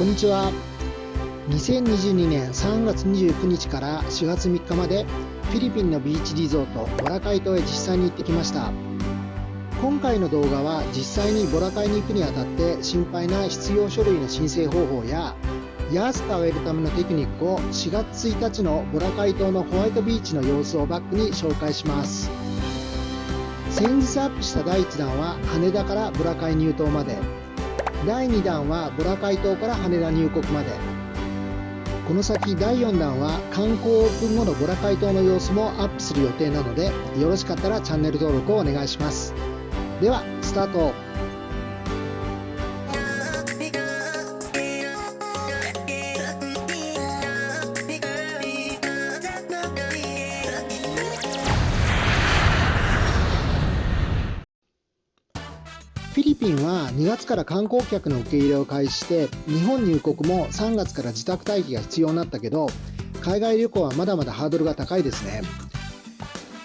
こんにちは。2022年3月29日から4月3日までフィリピンのビーチリゾートボラカイ島へ実際に行ってきました。今回の動画は実際にボラカイに行くにあたって心配な必要書類の申請方法や安く会えるためのテクニックを4月1日のボラカイ島のホワイトビーチの様子をバックに紹介します。先日アップした第1弾は羽田からボラカイ入島まで。第2弾はボラカイ島から羽田入国まで。この先第4弾は観光オープン後のボラカイ島の様子もアップする予定なのでよろしかったらチャンネル登録をお願いします。ではスタート。ピンは2月から観光客の受け入れを開始して日本入国も3月から自宅待機が必要になったけど海外旅行はまだまだハードルが高いですね。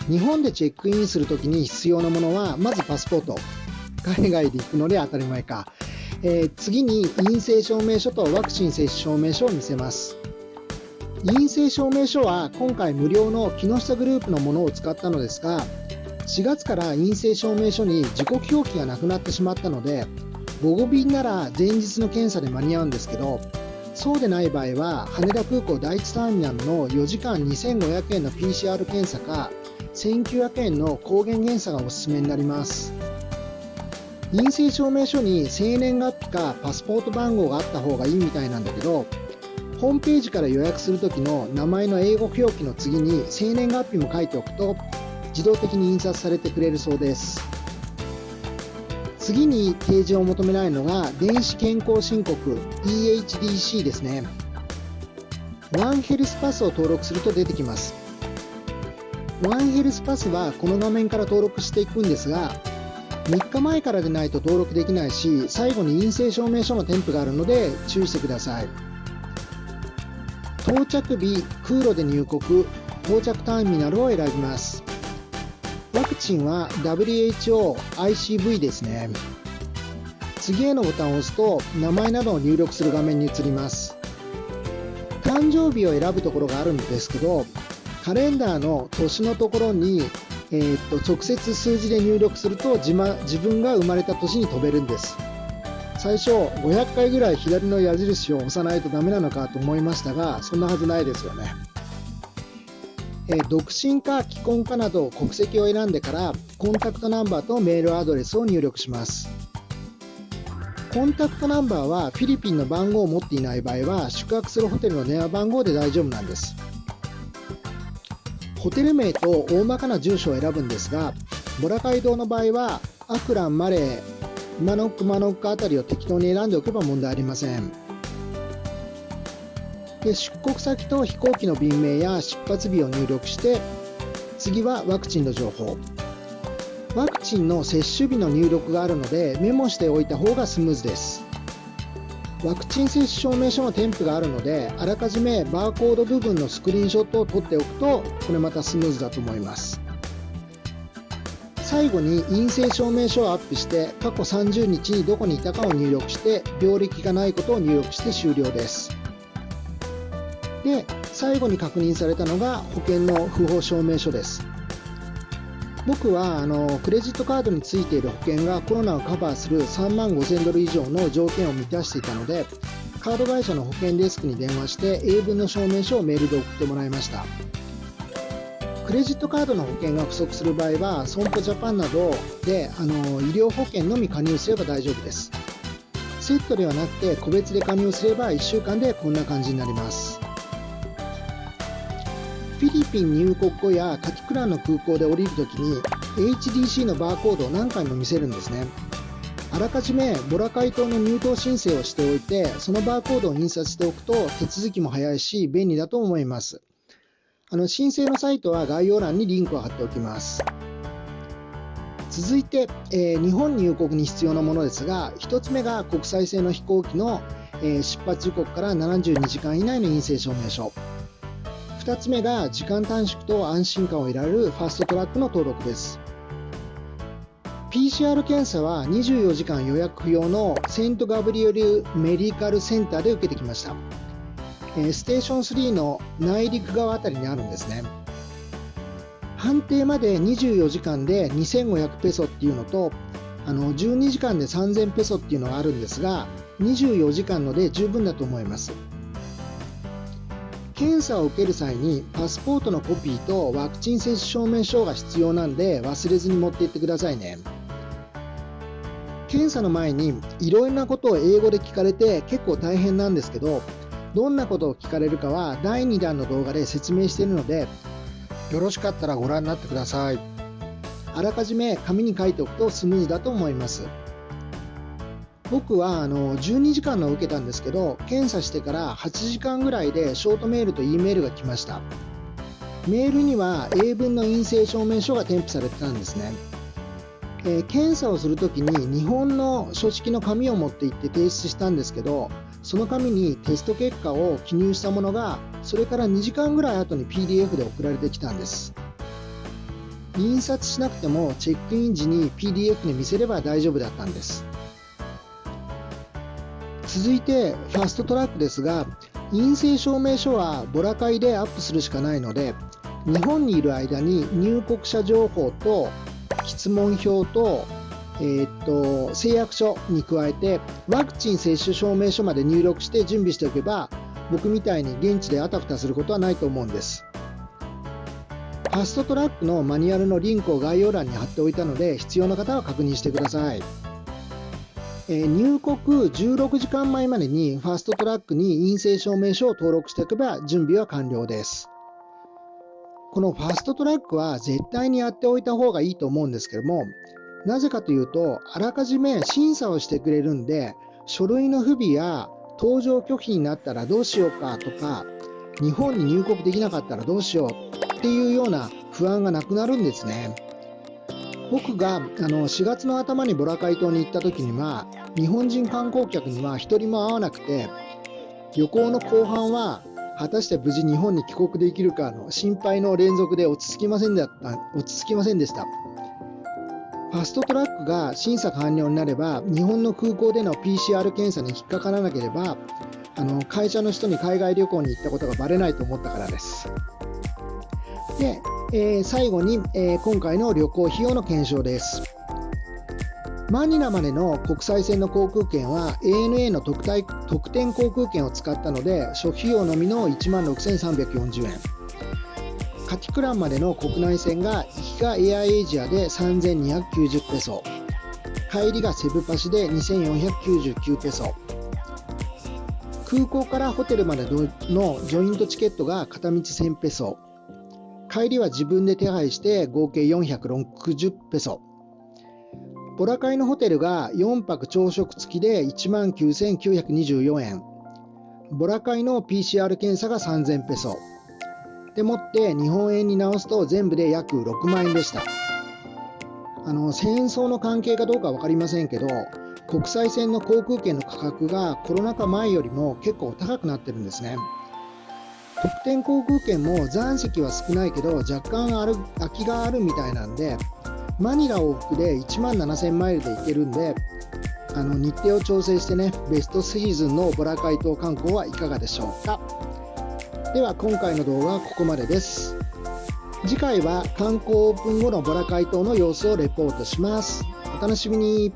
日本でチェックインするときに必要なものはまずパスポート。海外で行くので当たり前か、えー、次に陰性証明書とワクチン接種証明書を見せます。陰性証明書は今回無料の木下グループのものを使ったのですが4月から陰性証明書に時刻表記がなくなってしまったので午後便なら前日の検査で間に合うんですけどそうでない場合は羽田空港第1ターミナルの4時間2500円の PCR 検査か1900円の抗原検査がおすすめになります。陰性証明書に生年月日かパスポート番号があった方がいいみたいなんだけどホームページから予約するときの名前の英語表記の次に生年月日も書いておくと自動的に印刷されてくれるそうです。次に提示を求められるのが電子健康申告 EHDC ですね。ワンヘルスパスを登録すると出てきます。ワンヘルスパスはこの画面から登録していくんですが3日前からでないと登録できないし最後に陰性証明書の添付があるので注意してください。到着日空路で入国到着ターミナルを選びます。クチンは WHO、ICV ですね。次へのボタンを押すと名前などを入力する画面に移ります。誕生日を選ぶところがあるんですけど、カレンダーの年のところに、えー、っと直接数字で入力すると自自分が生まれた年に飛べるんです。最初500回ぐらい左の矢印を押さないとダメなのかと思いましたが、そんなはずないですよね。え独身か既婚かなど国籍を選んでからコンタクトナンバーとメールアドレスを入力します。コンタクトナンバーはフィリピンの番号を持っていない場合は宿泊するホテルの電話番号で大丈夫なんです。ホテル名と大まかな住所を選ぶんですがボラカイ島の場合はアクラン、マレー、マノック、マノックあたりを適当に選んでおけば問題ありません。で出国先と飛行機の便名や出発日を入力して次はワクチンの情報。ワクチンの接種日の入力があるのでメモしておいた方がスムーズです。ワクチン接種証明書の添付があるのであらかじめバーコード部分のスクリーンショットを撮っておくとこれまたスムーズだと思います。最後に陰性証明書をアップして過去30日にどこにいたかを入力して病歴がないことを入力して終了です。で最後に確認されたのが保険の不法証明書です。僕はあのクレジットカードについている保険がコロナをカバーする3万5000ドル以上の条件を満たしていたのでカード会社の保険デスクに電話して英文の証明書をメールで送ってもらいました。クレジットカードの保険が不足する場合は損保ジャパンなどであの医療保険のみ加入すれば大丈夫です。セットではなくて個別で加入すれば1週間でこんな感じになります。フィリピン入国後やカキクランの空港で降りるときに HDC のバーコードを何回も見せるんですね。あらかじめボラカイ島の入島申請をしておいて、そのバーコードを印刷しておくと手続きも早いし便利だと思います。あの申請のサイトは概要欄にリンクを貼っておきます。続いて、えー、日本入国に必要なものですが、1つ目が国際線の飛行機の、えー、出発時刻から72時間以内の陰性証明書。2つ目が時間短縮と安心感を得られるファストトラックの登録です。PCR 検査は24時間予約不要のセントガブリエルメディカルセンターで受けてきました。ステーション3の内陸側あたりにあるんですね。判定まで24時間で2500ペソっていうのと、あの12時間で3000ペソっていうのがあるんですが、24時間ので十分だと思います。検査を受ける際にパスポートのコピーとワクチン接種証明書が必要なんで忘れずに持って行ってくださいね。検査の前にいろいろなことを英語で聞かれて結構大変なんですけど、どんなことを聞かれるかは第2弾の動画で説明しているので、よろしかったらご覧になってください。あらかじめ紙に書いておくとスムーズだと思います。僕はあの12時間の受けたんですけど、検査してから8時間ぐらいでショートメールと E メールが来ました。メールには英文の陰性証明書が添付されてたんですね。えー、検査をするときに日本の書式の紙を持って行って提出したんですけど、その紙にテスト結果を記入したものが、それから2時間ぐらい後に PDF で送られてきたんです。印刷しなくてもチェックイン時に PDF で見せれば大丈夫だったんです。続いてファストトラックですが、陰性証明書はボラ会でアップするしかないので、日本にいる間に入国者情報と質問票とえー、っと誓約書に加えてワクチン接種証明書まで入力して準備しておけば僕みたいに現地であたふたすることはないと思うんです。ファストトラックのマニュアルのリンクを概要欄に貼っておいたので必要な方は確認してください、えー、入国16時間前までにファストトラックに陰性証明書を登録しておけば準備は完了ですこのファストトラックは絶対にやっておいた方がいいと思うんですけどもなぜかというと、あらかじめ審査をしてくれるんで、書類の不備や搭乗拒否になったらどうしようかとか、日本に入国できなかったらどうしようっていうような不安がなくなるんですね。僕があの4月の頭にボラカイ島に行った時には、日本人観光客には1人も会わなくて、旅行の後半は果たして無事日本に帰国できるかの心配の連続で落ち着きませんでった落ち着きませんでした。ファストトラックが審査完了になれば、日本の空港での PCR 検査に引っかからなければ、あの会社の人に海外旅行に行ったことがバレないと思ったからです。で、えー、最後に、えー、今回の旅行費用の検証です。マニラまでの国際線の航空券は ANA の特特典航空券を使ったので、初費用のみの1万6340円。カティクランまでの国内線が行きがエアエイジアで3290ペソ帰りがセブパシで2499ペソ空港からホテルまでのジョイントチケットが片道1000ペソ帰りは自分で手配して合計460ペソ。ボラカイのホテルが4泊朝食付きで1万9924円。ボラカイの PCR 検査が3000ペソ。でもって日本円に直すと全部で約6万円でした。あの戦争の関係かどうか分かりませんけど国際線の航空券の価格がコロナ禍前よりも結構高くなってるんですね。特典航空券も残席は少ないけど若干ある空きがあるみたいなんでマニラ往復で1万7000マイルで行けるんであの日程を調整してねベストシーズンのボラカイ島観光はいかがでしょうかでは今回の動画はここまでです。次回は観光オープン後のボラ解凍の様子をレポートします。お楽しみに。